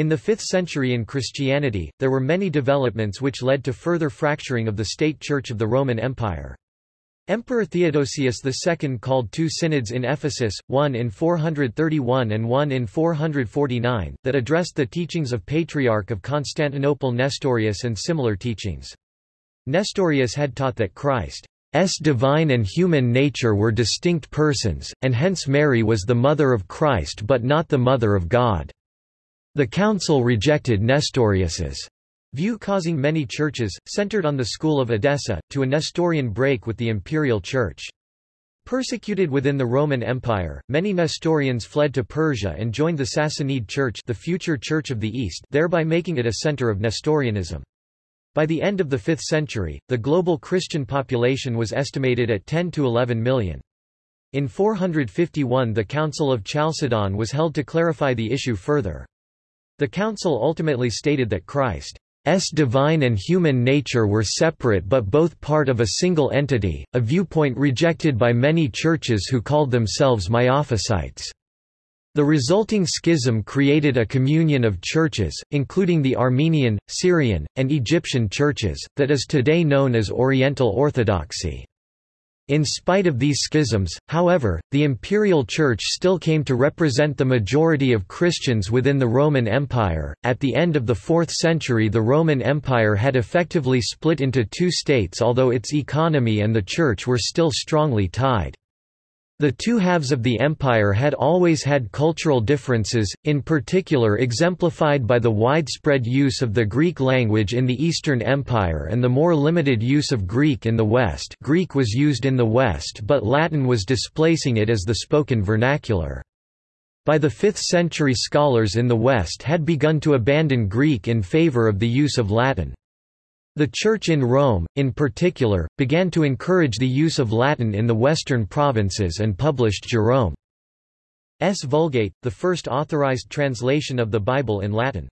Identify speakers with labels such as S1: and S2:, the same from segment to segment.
S1: In the 5th century in Christianity, there were many developments which led to further fracturing of the state church of the Roman Empire. Emperor Theodosius II called two synods in Ephesus, one in 431 and one in 449, that addressed the teachings of Patriarch of Constantinople Nestorius and similar teachings. Nestorius had taught that Christ's divine and human nature were distinct persons, and hence Mary was the mother of Christ but not the mother of God. The council rejected Nestorius's view causing many churches, centered on the school of Edessa, to a Nestorian break with the imperial church. Persecuted within the Roman Empire, many Nestorians fled to Persia and joined the Sassanid Church the future Church of the East thereby making it a center of Nestorianism. By the end of the 5th century, the global Christian population was estimated at 10 to 11 million. In 451 the Council of Chalcedon was held to clarify the issue further. The council ultimately stated that Christ's divine and human nature were separate but both part of a single entity, a viewpoint rejected by many churches who called themselves Miaphysites. The resulting schism created a communion of churches, including the Armenian, Syrian, and Egyptian churches, that is today known as Oriental Orthodoxy. In spite of these schisms, however, the imperial church still came to represent the majority of Christians within the Roman Empire. At the end of the 4th century, the Roman Empire had effectively split into two states, although its economy and the church were still strongly tied. The two halves of the empire had always had cultural differences, in particular exemplified by the widespread use of the Greek language in the Eastern Empire and the more limited use of Greek in the West Greek was used in the West but Latin was displacing it as the spoken vernacular. By the 5th century scholars in the West had begun to abandon Greek in favor of the use of Latin. The Church in Rome, in particular, began to encourage the use of Latin in the western provinces and published Jerome's Vulgate, the first authorized translation of the Bible in Latin.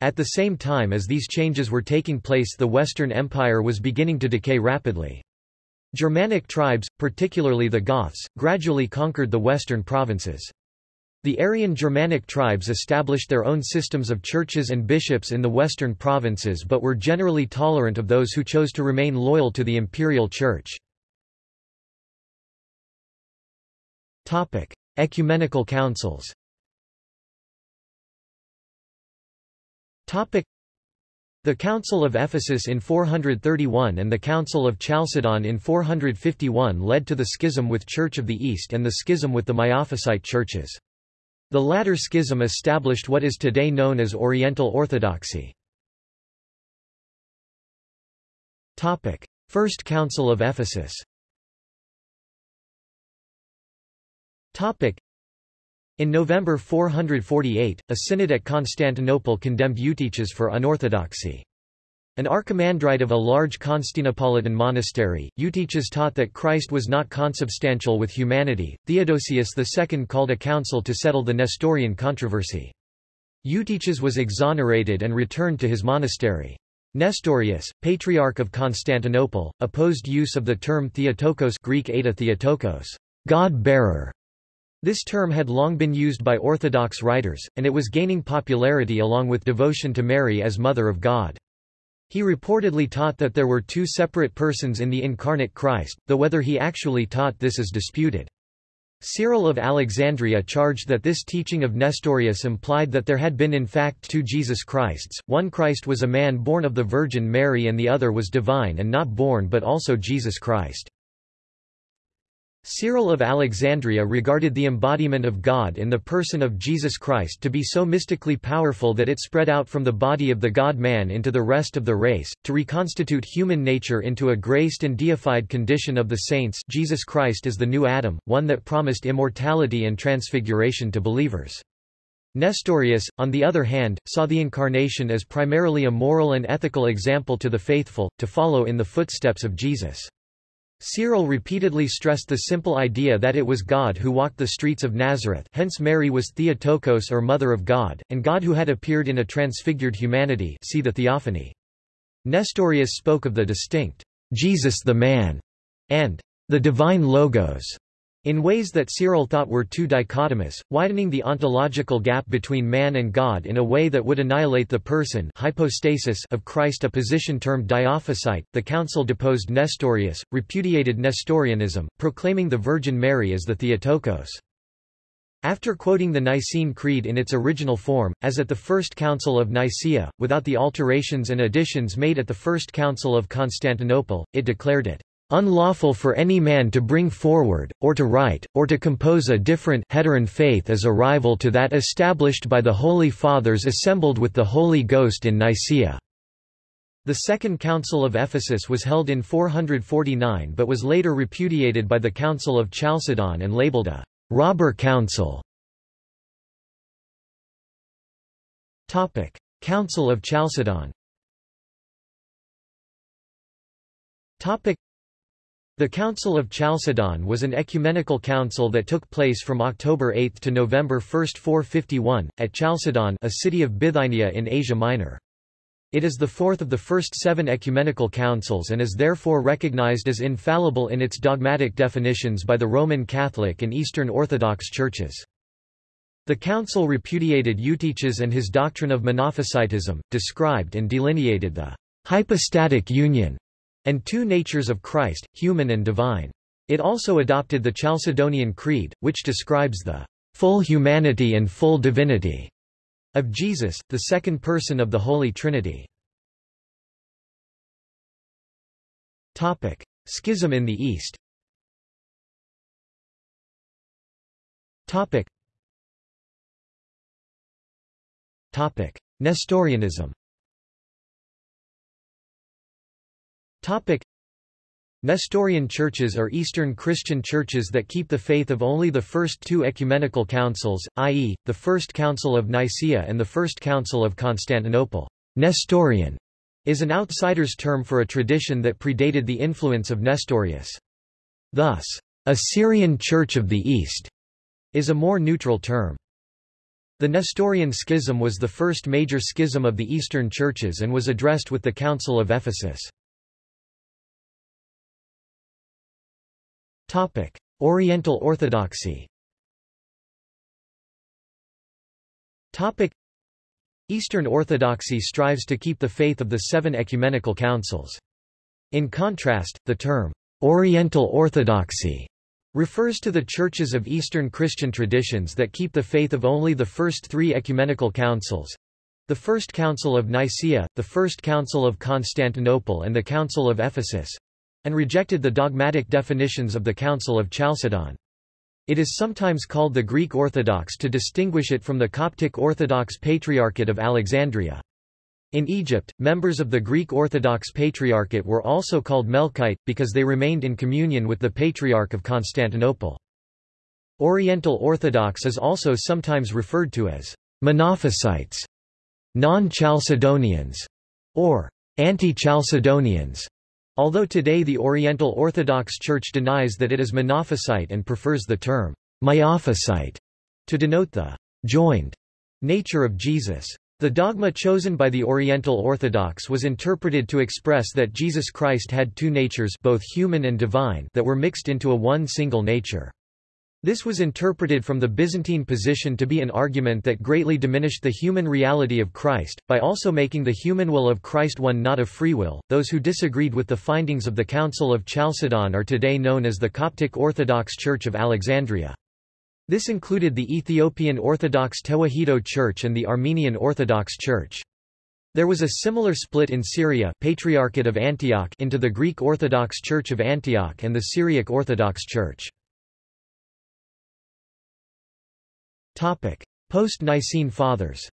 S1: At the same time as these changes were taking place the Western Empire was beginning to decay rapidly. Germanic tribes, particularly the Goths, gradually conquered the western provinces. The Arian Germanic tribes established their own systems of churches and bishops in the western provinces but were generally tolerant of those who chose to remain loyal to the imperial church. Ecumenical councils the Council of Ephesus in 431 and the Council of Chalcedon in 451 led to the schism with Church of the East and the schism with the Miaphysite churches. The latter schism established what is today known as Oriental Orthodoxy. First Council of Ephesus in November 448, a synod at Constantinople condemned Eutyches for unorthodoxy. An archimandrite of a large Constantinopolitan monastery, Eutyches taught that Christ was not consubstantial with humanity. Theodosius II called a council to settle the Nestorian controversy. Eutyches was exonerated and returned to his monastery. Nestorius, Patriarch of Constantinople, opposed use of the term Theotokos Greek Eta Theotokos, God-bearer. This term had long been used by Orthodox writers, and it was gaining popularity along with devotion to Mary as Mother of God. He reportedly taught that there were two separate persons in the incarnate Christ, though whether he actually taught this is disputed. Cyril of Alexandria charged that this teaching of Nestorius implied that there had been in fact two Jesus Christs, one Christ was a man born of the Virgin Mary and the other was divine and not born but also Jesus Christ. Cyril of Alexandria regarded the embodiment of God in the person of Jesus Christ to be so mystically powerful that it spread out from the body of the God-man into the rest of the race, to reconstitute human nature into a graced and deified condition of the saints Jesus Christ is the new Adam, one that promised immortality and transfiguration to believers. Nestorius, on the other hand, saw the Incarnation as primarily a moral and ethical example to the faithful, to follow in the footsteps of Jesus. Cyril repeatedly stressed the simple idea that it was God who walked the streets of Nazareth hence Mary was Theotokos or Mother of God, and God who had appeared in a transfigured humanity see the Theophany. Nestorius spoke of the distinct, Jesus the man, and the divine Logos, in ways that Cyril thought were too dichotomous, widening the ontological gap between man and God in a way that would annihilate the person hypostasis of Christ a position termed dyophysite. The council deposed Nestorius, repudiated Nestorianism, proclaiming the Virgin Mary as the Theotokos. After quoting the Nicene Creed in its original form, as at the First Council of Nicaea, without the alterations and additions made at the First Council of Constantinople, it declared it unlawful for any man to bring forward, or to write, or to compose a different heteron faith as a rival to that established by the Holy Fathers assembled with the Holy Ghost in Nicaea." The Second Council of Ephesus was held in 449 but was later repudiated by the Council of Chalcedon and labeled a «robber council». Council of Chalcedon the Council of Chalcedon was an ecumenical council that took place from October 8 to November 1, 451, at Chalcedon a city of Bithynia in Asia Minor. It is the fourth of the first seven ecumenical councils and is therefore recognized as infallible in its dogmatic definitions by the Roman Catholic and Eastern Orthodox churches. The council repudiated Eutyches and his doctrine of monophysitism, described and delineated the hypostatic union and two natures of Christ, human and divine. It also adopted the Chalcedonian Creed, which describes the full humanity and full divinity of Jesus, the second person of the Holy Trinity. Topic: Schism in the East. Topic. Topic: Nestorianism. Topic. Nestorian churches are Eastern Christian churches that keep the faith of only the first two ecumenical councils, i.e., the First Council of Nicaea and the First Council of Constantinople. Nestorian is an outsider's term for a tradition that predated the influence of Nestorius. Thus, a Syrian Church of the East is a more neutral term. The Nestorian schism was the first major schism of the Eastern churches and was addressed with the Council of Ephesus. Topic: Oriental Orthodoxy. Topic: Eastern Orthodoxy strives to keep the faith of the seven ecumenical councils. In contrast, the term Oriental Orthodoxy refers to the churches of Eastern Christian traditions that keep the faith of only the first three ecumenical councils, the First Council of Nicaea, the First Council of Constantinople and the Council of Ephesus, and rejected the dogmatic definitions of the Council of Chalcedon. It is sometimes called the Greek Orthodox to distinguish it from the Coptic Orthodox Patriarchate of Alexandria. In Egypt, members of the Greek Orthodox Patriarchate were also called Melkite, because they remained in communion with the Patriarch of Constantinople. Oriental Orthodox is also sometimes referred to as Monophysites, non-Chalcedonians, or anti-Chalcedonians. Although today the Oriental Orthodox Church denies that it is Monophysite and prefers the term Miaphysite to denote the joined nature of Jesus. The dogma chosen by the Oriental Orthodox was interpreted to express that Jesus Christ had two natures both human and divine that were mixed into a one single nature. This was interpreted from the Byzantine position to be an argument that greatly diminished the human reality of Christ, by also making the human will of Christ one not of free will. Those who disagreed with the findings of the Council of Chalcedon are today known as the Coptic Orthodox Church of Alexandria. This included the Ethiopian Orthodox Tewahedo Church and the Armenian Orthodox Church. There was a similar split in Syria Patriarchate of Antioch into the Greek Orthodox Church of Antioch and the Syriac Orthodox Church. Post-Nicene Fathers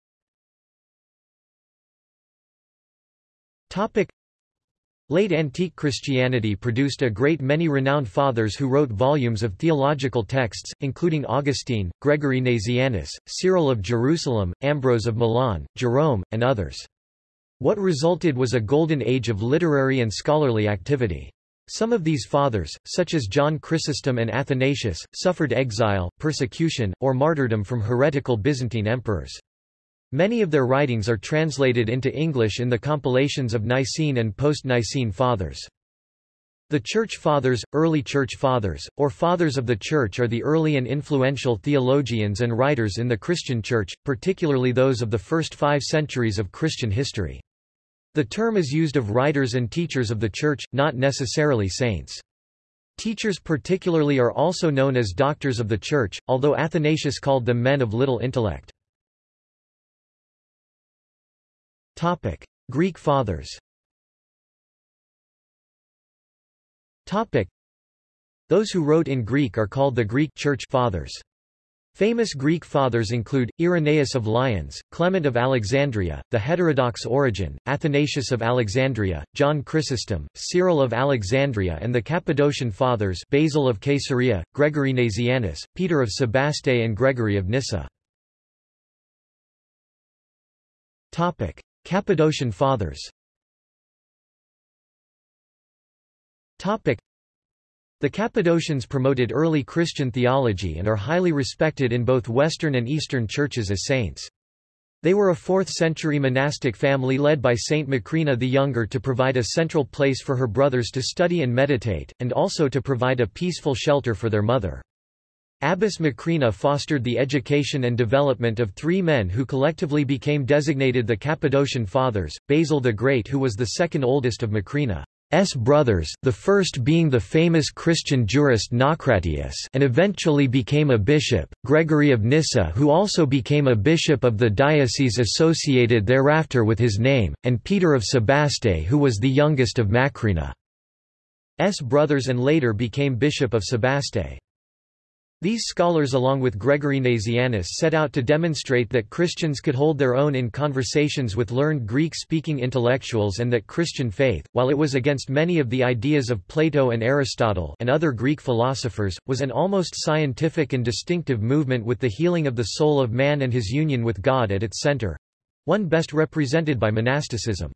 S1: Late antique Christianity produced a great many renowned fathers who wrote volumes of theological texts, including Augustine, Gregory Nazianzus, Cyril of Jerusalem, Ambrose of Milan, Jerome, and others. What resulted was a golden age of literary and scholarly activity. Some of these fathers, such as John Chrysostom and Athanasius, suffered exile, persecution, or martyrdom from heretical Byzantine emperors. Many of their writings are translated into English in the compilations of Nicene and post-Nicene Fathers. The Church Fathers, early Church Fathers, or Fathers of the Church are the early and influential theologians and writers in the Christian Church, particularly those of the first five centuries of Christian history. The term is used of writers and teachers of the Church, not necessarily saints. Teachers particularly are also known as doctors of the Church, although Athanasius called them men of little intellect. Greek Fathers Those who wrote in Greek are called the Greek Church Fathers. Famous Greek fathers include, Irenaeus of Lyons, Clement of Alexandria, the heterodox Origen, Athanasius of Alexandria, John Chrysostom, Cyril of Alexandria and the Cappadocian Fathers Basil of Caesarea, Gregory Nazianzus, Peter of Sebaste and Gregory of Nyssa. Cappadocian Fathers the Cappadocians promoted early Christian theology and are highly respected in both Western and Eastern churches as saints. They were a 4th-century monastic family led by Saint Macrina the Younger to provide a central place for her brothers to study and meditate, and also to provide a peaceful shelter for their mother. Abbess Macrina fostered the education and development of three men who collectively became designated the Cappadocian Fathers, Basil the Great who was the second oldest of Macrina. S brothers, the first being the famous Christian jurist Naucratius and eventually became a bishop, Gregory of Nyssa who also became a bishop of the diocese associated thereafter with his name, and Peter of Sebaste who was the youngest of Macrina's brothers and later became bishop of Sebaste. These scholars along with Gregory Nazianzus set out to demonstrate that Christians could hold their own in conversations with learned Greek-speaking intellectuals and that Christian faith, while it was against many of the ideas of Plato and Aristotle and other Greek philosophers, was an almost scientific and distinctive movement with the healing of the soul of man and his union with God at its center—one best represented by monasticism.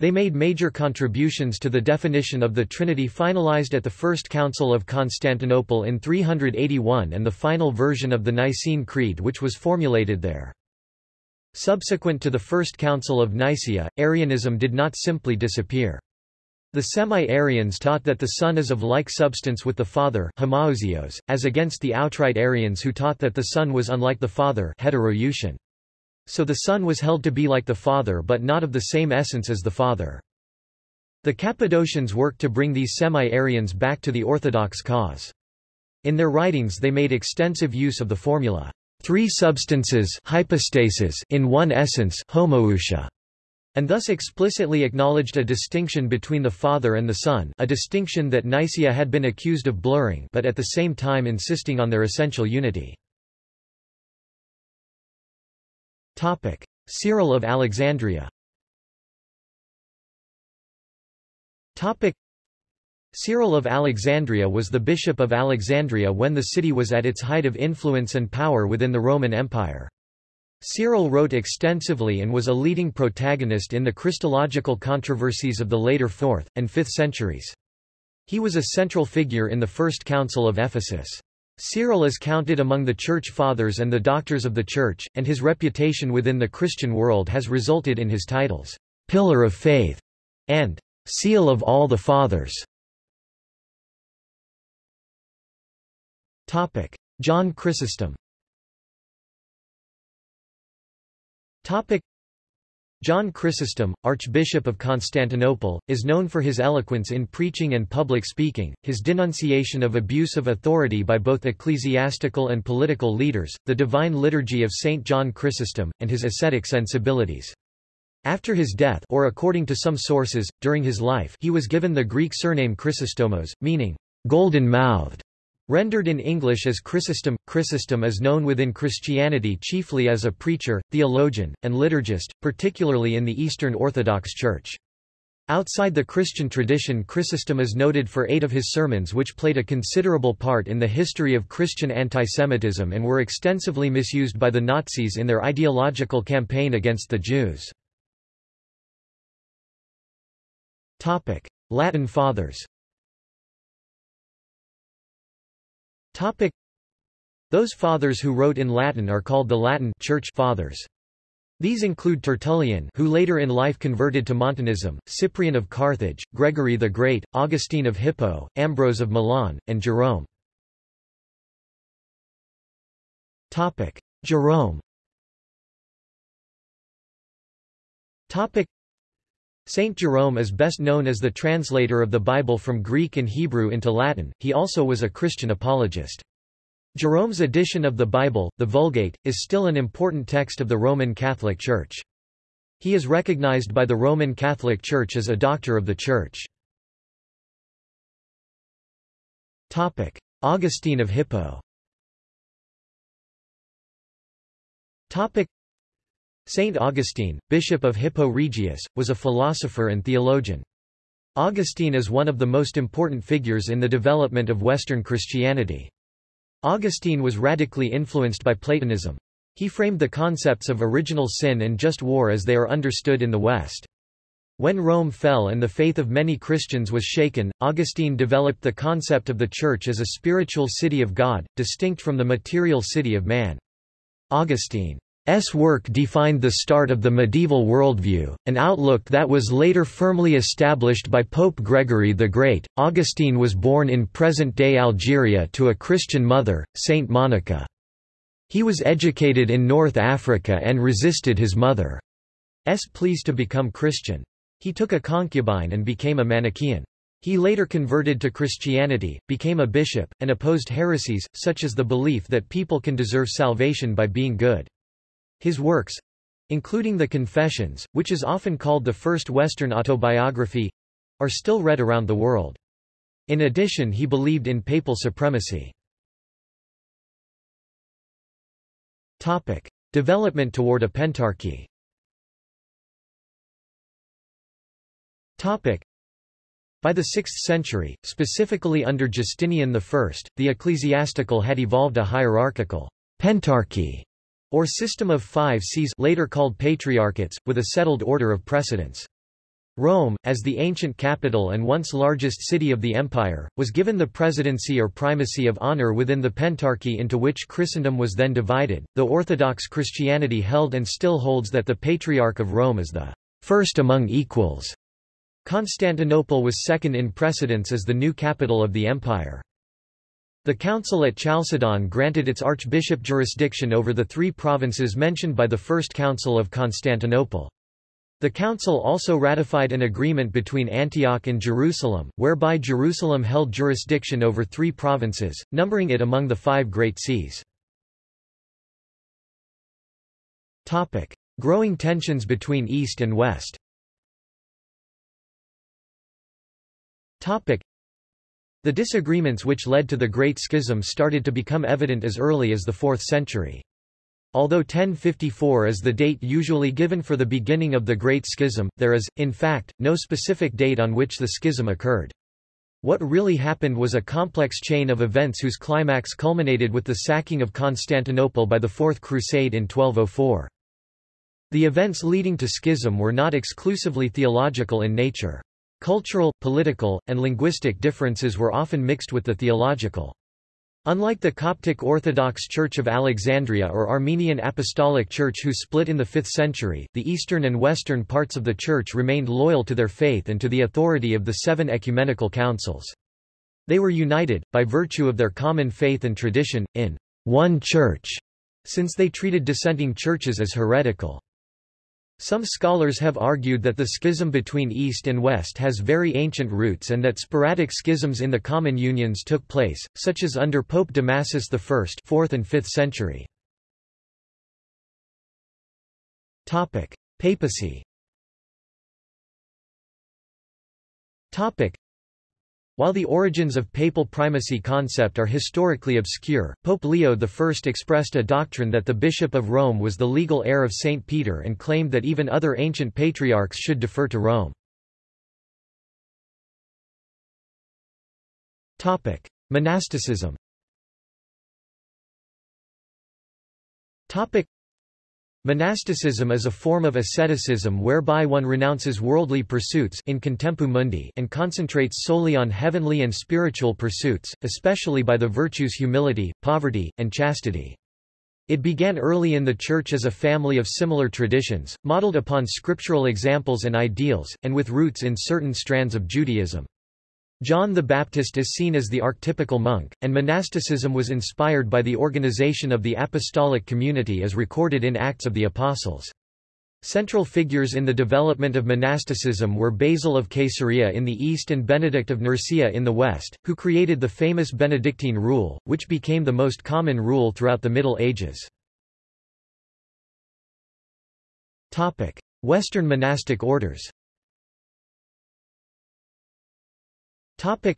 S1: They made major contributions to the definition of the Trinity finalized at the First Council of Constantinople in 381 and the final version of the Nicene Creed which was formulated there. Subsequent to the First Council of Nicaea, Arianism did not simply disappear. The semi-Arians taught that the Son is of like substance with the Father homoousios, as against the outright Arians who taught that the Son was unlike the Father heterousion. So the Son was held to be like the Father but not of the same essence as the Father. The Cappadocians worked to bring these semi-Arians back to the orthodox cause. In their writings they made extensive use of the formula, three substances hypostasis in one essence homoousia, and thus explicitly acknowledged a distinction between the Father and the Son a distinction that Nicaea had been accused of blurring but at the same time insisting on their essential unity. Cyril of Alexandria Cyril of Alexandria was the bishop of Alexandria when the city was at its height of influence and power within the Roman Empire. Cyril wrote extensively and was a leading protagonist in the Christological controversies of the later 4th, and 5th centuries. He was a central figure in the First Council of Ephesus. Cyril is counted among the Church Fathers and the Doctors of the Church, and his reputation within the Christian world has resulted in his titles, Pillar of Faith and Seal of all the Fathers. John Chrysostom John Chrysostom, Archbishop of Constantinople, is known for his eloquence in preaching and public speaking, his denunciation of abuse of authority by both ecclesiastical and political leaders, the divine liturgy of St. John Chrysostom, and his ascetic sensibilities. After his death or according to some sources, during his life he was given the Greek surname Chrysostomos, meaning, golden-mouthed. Rendered in English as Chrysostom, Chrysostom is known within Christianity chiefly as a preacher, theologian, and liturgist, particularly in the Eastern Orthodox Church. Outside the Christian tradition Chrysostom is noted for eight of his sermons which played a considerable part in the history of Christian antisemitism and were extensively misused by the Nazis in their ideological campaign against the Jews. Latin Fathers Topic. Those fathers who wrote in Latin are called the Latin Church Fathers. These include Tertullian who later in life converted to Montanism, Cyprian of Carthage, Gregory the Great, Augustine of Hippo, Ambrose of Milan, and Jerome. Jerome Saint Jerome is best known as the translator of the Bible from Greek and Hebrew into Latin, he also was a Christian apologist. Jerome's edition of the Bible, the Vulgate, is still an important text of the Roman Catholic Church. He is recognized by the Roman Catholic Church as a doctor of the Church. Augustine of Hippo Saint Augustine, Bishop of Hippo Regius, was a philosopher and theologian. Augustine is one of the most important figures in the development of Western Christianity. Augustine was radically influenced by Platonism. He framed the concepts of original sin and just war as they are understood in the West. When Rome fell and the faith of many Christians was shaken, Augustine developed the concept of the Church as a spiritual city of God, distinct from the material city of man. Augustine S. work defined the start of the medieval worldview, an outlook that was later firmly established by Pope Gregory the Great. Augustine was born in present-day Algeria to a Christian mother, Saint Monica. He was educated in North Africa and resisted his mother's pleas to become Christian. He took a concubine and became a Manichaean. He later converted to Christianity, became a bishop, and opposed heresies, such as the belief that people can deserve salvation by being good. His works including the Confessions, which is often called the first Western autobiography are still read around the world. In addition he believed in papal supremacy. Topic. Development toward a pentarchy Topic. By the 6th century, specifically under Justinian I, the ecclesiastical had evolved a hierarchical pentarchy or system of five sees later called patriarchates, with a settled order of precedence. Rome, as the ancient capital and once largest city of the empire, was given the presidency or primacy of honor within the pentarchy into which Christendom was then divided, though Orthodox Christianity held and still holds that the Patriarch of Rome is the first among equals. Constantinople was second in precedence as the new capital of the empire. The council at Chalcedon granted its archbishop jurisdiction over the three provinces mentioned by the First Council of Constantinople. The council also ratified an agreement between Antioch and Jerusalem, whereby Jerusalem held jurisdiction over three provinces, numbering it among the five great sees. Growing tensions between East and West the disagreements which led to the Great Schism started to become evident as early as the 4th century. Although 1054 is the date usually given for the beginning of the Great Schism, there is, in fact, no specific date on which the schism occurred. What really happened was a complex chain of events whose climax culminated with the sacking of Constantinople by the Fourth Crusade in 1204. The events leading to schism were not exclusively theological in nature. Cultural, political, and linguistic differences were often mixed with the theological. Unlike the Coptic Orthodox Church of Alexandria or Armenian Apostolic Church who split in the 5th century, the eastern and western parts of the Church remained loyal to their faith and to the authority of the seven ecumenical councils. They were united, by virtue of their common faith and tradition, in one Church, since they treated dissenting churches as heretical. Some scholars have argued that the schism between East and West has very ancient roots and that sporadic schisms in the common unions took place, such as under Pope Damasus I 4th and 5th century. Papacy while the origins of papal primacy concept are historically obscure, Pope Leo I expressed a doctrine that the Bishop of Rome was the legal heir of St. Peter and claimed that even other ancient patriarchs should defer to Rome. Monasticism Monasticism is a form of asceticism whereby one renounces worldly pursuits in contemptu mundi and concentrates solely on heavenly and spiritual pursuits, especially by the virtues humility, poverty, and chastity. It began early in the Church as a family of similar traditions, modeled upon scriptural examples and ideals, and with roots in certain strands of Judaism. John the Baptist is seen as the archetypical monk, and monasticism was inspired by the organization of the apostolic community as recorded in Acts of the Apostles. Central figures in the development of monasticism were Basil of Caesarea in the east and Benedict of Nursia in the west, who created the famous Benedictine rule, which became the most common rule throughout the Middle Ages. Western monastic orders Topic.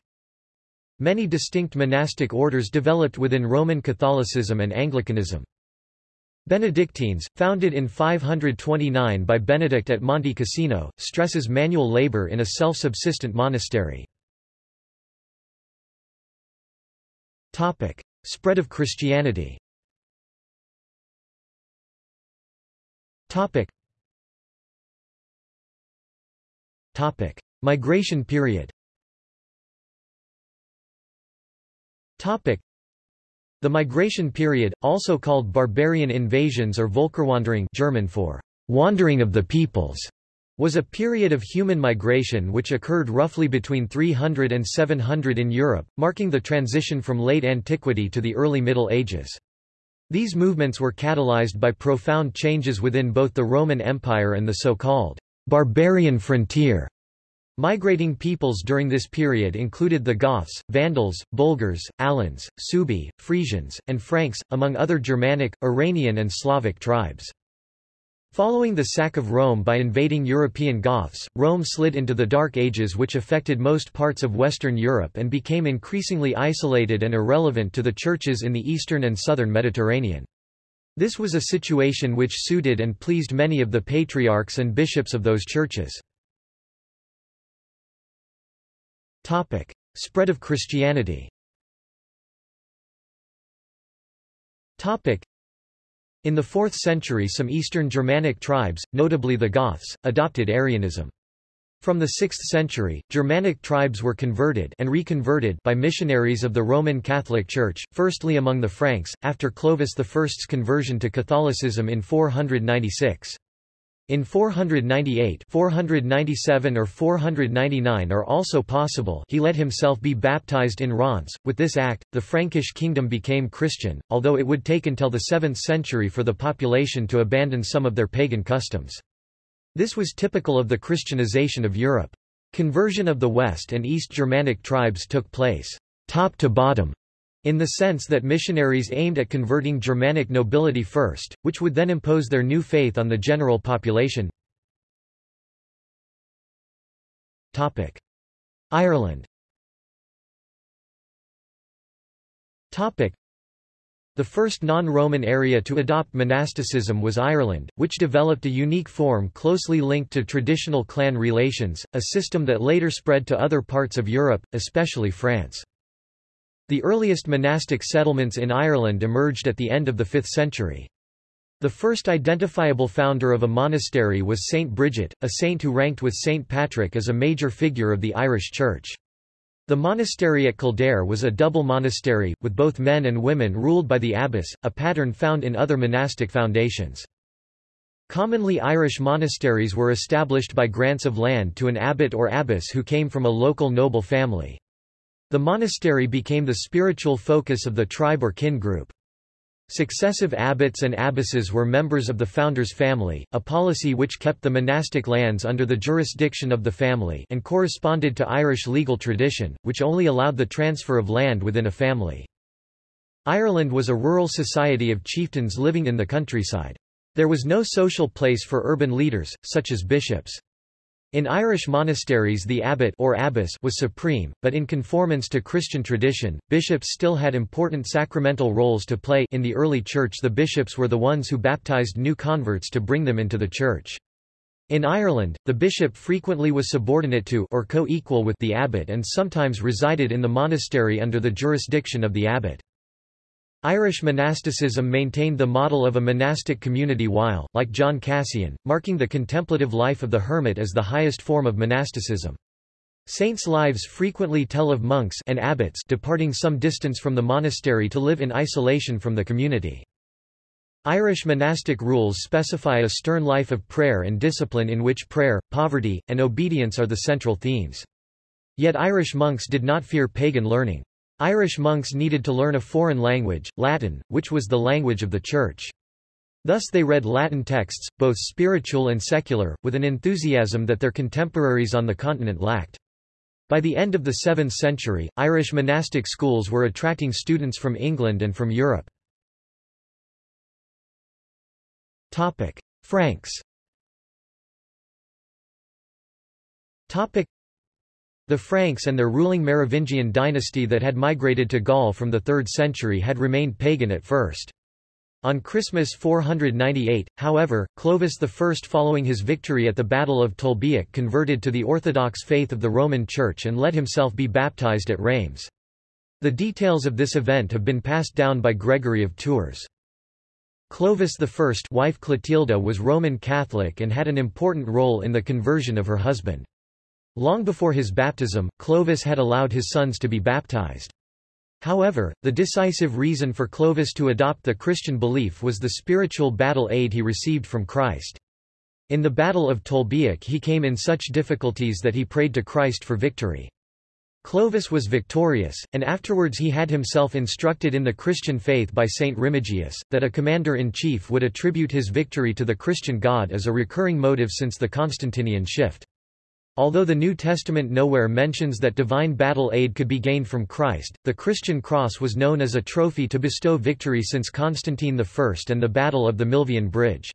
S1: Many distinct monastic orders developed within Roman Catholicism and Anglicanism. Benedictines, founded in 529 by Benedict at Monte Cassino, stresses manual labor in a self-subsistent monastery. Topic. Spread of Christianity Topic. Topic. Migration period The migration period, also called barbarian invasions or Völkerwanderung German for wandering of the peoples, was a period of human migration which occurred roughly between 300 and 700 in Europe, marking the transition from late antiquity to the early Middle Ages. These movements were catalyzed by profound changes within both the Roman Empire and the so-called barbarian frontier. Migrating peoples during this period included the Goths, Vandals, Bulgars, Alans, Suebi, Frisians, and Franks, among other Germanic, Iranian and Slavic tribes. Following the sack of Rome by invading European Goths, Rome slid into the Dark Ages which affected most parts of Western Europe and became increasingly isolated and irrelevant to the churches in the eastern and southern Mediterranean. This was a situation which suited and pleased many of the patriarchs and bishops of those churches. Topic. Spread of Christianity Topic. In the 4th century some Eastern Germanic tribes, notably the Goths, adopted Arianism. From the 6th century, Germanic tribes were converted and reconverted by missionaries of the Roman Catholic Church, firstly among the Franks, after Clovis I's conversion to Catholicism in 496. In 498 497 or 499 are also possible he let himself be baptized in Reims. With this act, the Frankish kingdom became Christian, although it would take until the 7th century for the population to abandon some of their pagan customs. This was typical of the Christianization of Europe. Conversion of the West and East Germanic tribes took place top to bottom in the sense that missionaries aimed at converting Germanic nobility first, which would then impose their new faith on the general population. Ireland the first non-Roman area to adopt monasticism was Ireland, which developed a unique form closely linked to traditional clan relations, a system that later spread to other parts of Europe, especially France. The earliest monastic settlements in Ireland emerged at the end of the 5th century. The first identifiable founder of a monastery was Saint Bridget, a saint who ranked with Saint Patrick as a major figure of the Irish Church. The monastery at Kildare was a double monastery, with both men and women ruled by the abbess, a pattern found in other monastic foundations. Commonly Irish monasteries were established by grants of land to an abbot or abbess who came from a local noble family. The monastery became the spiritual focus of the tribe or kin group. Successive abbots and abbesses were members of the founder's family, a policy which kept the monastic lands under the jurisdiction of the family and corresponded to Irish legal tradition, which only allowed the transfer of land within a family. Ireland was a rural society of chieftains living in the countryside. There was no social place for urban leaders, such as bishops. In Irish monasteries the abbot or abbess was supreme, but in conformance to Christian tradition, bishops still had important sacramental roles to play in the early church the bishops were the ones who baptized new converts to bring them into the church. In Ireland, the bishop frequently was subordinate to or co-equal with the abbot and sometimes resided in the monastery under the jurisdiction of the abbot. Irish monasticism maintained the model of a monastic community while, like John Cassian, marking the contemplative life of the hermit as the highest form of monasticism. Saints' lives frequently tell of monks and abbots departing some distance from the monastery to live in isolation from the community. Irish monastic rules specify a stern life of prayer and discipline in which prayer, poverty, and obedience are the central themes. Yet Irish monks did not fear pagan learning. Irish monks needed to learn a foreign language, Latin, which was the language of the Church. Thus they read Latin texts, both spiritual and secular, with an enthusiasm that their contemporaries on the continent lacked. By the end of the 7th century, Irish monastic schools were attracting students from England and from Europe. Franks. The Franks and their ruling Merovingian dynasty that had migrated to Gaul from the 3rd century had remained pagan at first. On Christmas 498, however, Clovis I following his victory at the Battle of Tolbiac converted to the Orthodox faith of the Roman Church and let himself be baptized at Reims. The details of this event have been passed down by Gregory of Tours. Clovis I wife Clotilda was Roman Catholic and had an important role in the conversion of her husband. Long before his baptism, Clovis had allowed his sons to be baptized. However, the decisive reason for Clovis to adopt the Christian belief was the spiritual battle aid he received from Christ. In the Battle of Tolbiac he came in such difficulties that he prayed to Christ for victory. Clovis was victorious, and afterwards he had himself instructed in the Christian faith by Saint Remigius, that a commander-in-chief would attribute his victory to the Christian God as a recurring motive since the Constantinian shift. Although the New Testament nowhere mentions that divine battle aid could be gained from Christ, the Christian cross was known as a trophy to bestow victory since Constantine I and the Battle of the Milvian Bridge.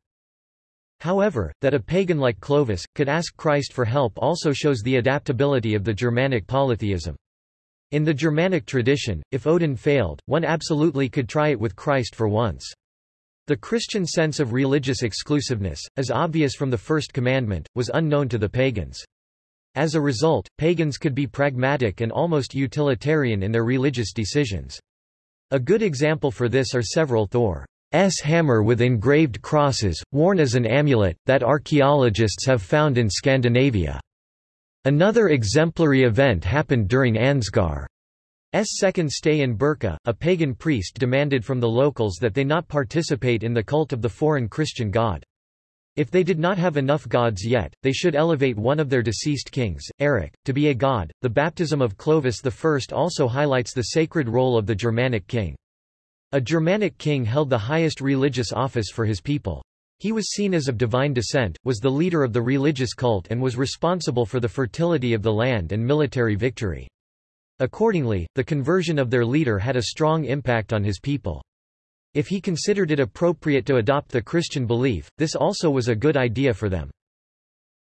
S1: However, that a pagan like Clovis, could ask Christ for help also shows the adaptability of the Germanic polytheism. In the Germanic tradition, if Odin failed, one absolutely could try it with Christ for once. The Christian sense of religious exclusiveness, as obvious from the first commandment, was unknown to the pagans. As a result, pagans could be pragmatic and almost utilitarian in their religious decisions. A good example for this are several Thor's hammer with engraved crosses, worn as an amulet, that archaeologists have found in Scandinavia. Another exemplary event happened during Ansgar's second stay in Birka. A pagan priest demanded from the locals that they not participate in the cult of the foreign Christian god. If they did not have enough gods yet, they should elevate one of their deceased kings, Eric, to be a god. The baptism of Clovis I also highlights the sacred role of the Germanic king. A Germanic king held the highest religious office for his people. He was seen as of divine descent, was the leader of the religious cult and was responsible for the fertility of the land and military victory. Accordingly, the conversion of their leader had a strong impact on his people. If he considered it appropriate to adopt the Christian belief, this also was a good idea for them.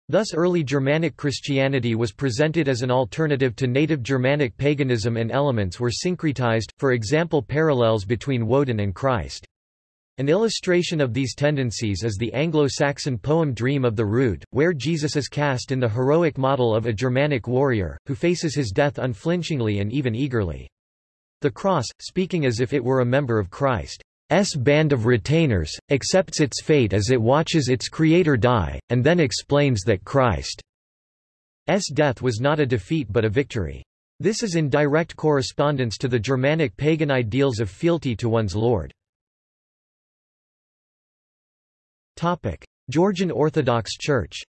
S1: Thus early Germanic Christianity was presented as an alternative to native Germanic paganism and elements were syncretized, for example parallels between Woden and Christ. An illustration of these tendencies is the Anglo-Saxon poem Dream of the Rood, where Jesus is cast in the heroic model of a Germanic warrior, who faces his death unflinchingly and even eagerly. The cross, speaking as if it were a member of Christ. S band of retainers, accepts its fate as it watches its creator die, and then explains that Christ's death was not a defeat but a victory. This is in direct correspondence to the Germanic pagan ideals of fealty to one's lord. Topic: Georgian Orthodox Church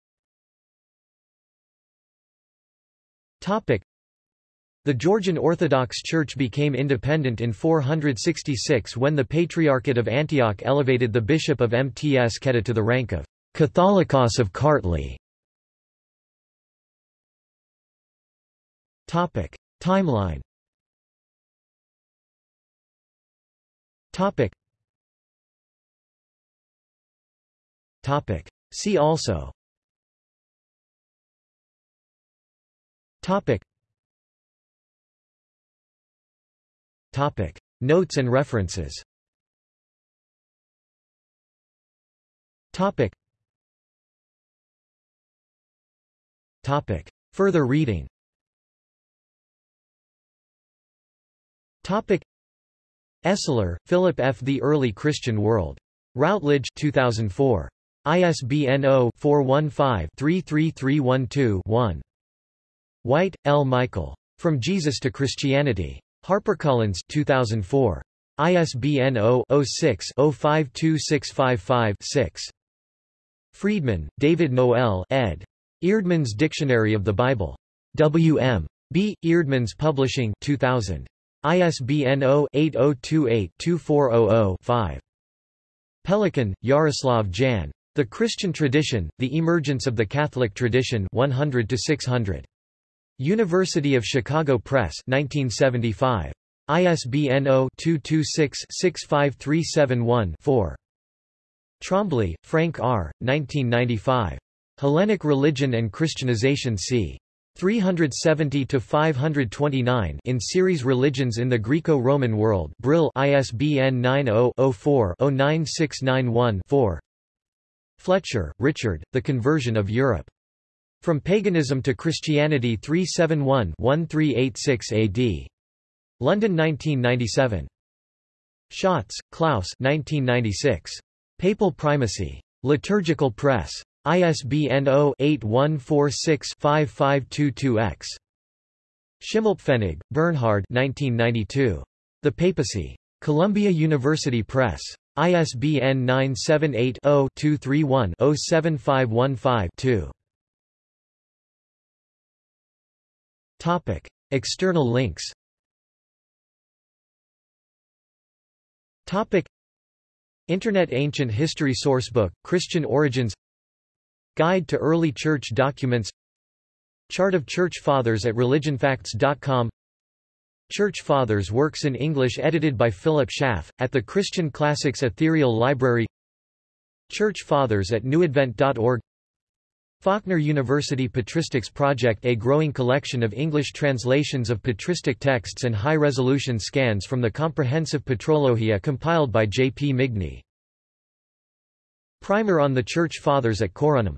S1: the Georgian Orthodox Church became independent in 466 when the Patriarchate of Antioch elevated the bishop of Mtskheta to the rank of Catholicos of Kartli. Topic: Timeline. Topic. Topic. See also. Topic. Topic. Notes and references Topic. Topic. Further reading Topic. Esler, Philip F. The Early Christian World. Routledge 2004. ISBN 0-415-33312-1. White, L. Michael. From Jesus to Christianity. HarperCollins 2004. ISBN 0-06-052655-6. Freedman, David Noel ed. Eerdmans Dictionary of the Bible. W.M. B. Eerdmans Publishing 2000. ISBN 0-8028-2400-5. Pelikan, Jaroslav Jan. The Christian Tradition, The Emergence of the Catholic Tradition 100 600. University of Chicago Press 1975. ISBN 0-226-65371-4. Trombley, Frank R., 1995. Hellenic Religion and Christianization c. 370-529 in series Religions in the Greco-Roman World Brill ISBN 90-04-09691-4 Fletcher, Richard, The Conversion of Europe. From Paganism to Christianity 371-1386 AD. London 1997. Schatz, Klaus 1996. Papal Primacy. Liturgical Press. ISBN 0-8146-5522-X. Schimmelpfennig, Bernhard 1992. The Papacy. Columbia University Press. ISBN 978-0-231-07515-2. External links. Topic. Internet Ancient History Sourcebook, Christian Origins. Guide to Early Church Documents. Chart of Church Fathers at religionfacts.com Church Fathers works in English edited by Philip Schaff, at the Christian Classics Ethereal Library. Church Fathers at newadvent.org Faulkner University Patristics Project A growing collection of English translations of patristic texts and high-resolution scans from the comprehensive Patrologia compiled by J. P. Migne. Primer on the Church Fathers at Corunum